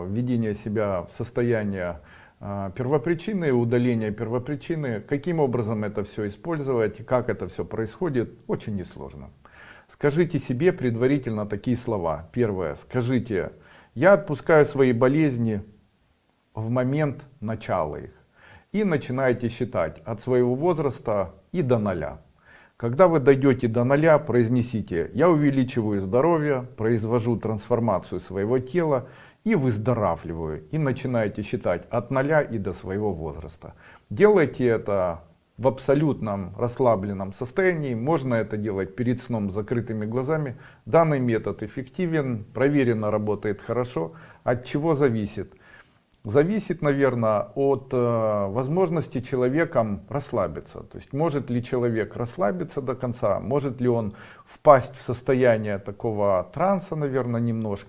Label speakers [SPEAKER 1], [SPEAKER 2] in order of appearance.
[SPEAKER 1] введения себя в состояние э, первопричины, удаления первопричины. Каким образом это все использовать, как это все происходит, очень несложно. Скажите себе предварительно такие слова. Первое, скажите, я отпускаю свои болезни в момент начала их. И начинаете считать от своего возраста и до ноля. Когда вы дойдете до ноля, произнесите, я увеличиваю здоровье, произвожу трансформацию своего тела и выздоравливаю. И начинаете считать от ноля и до своего возраста. Делайте это в абсолютном расслабленном состоянии. Можно это делать перед сном с закрытыми глазами. Данный метод эффективен, проверено, работает хорошо. От чего зависит? Зависит, наверное, от э, возможности человеком расслабиться. То есть может ли человек расслабиться до конца, может ли он впасть в состояние такого транса, наверное, немножко.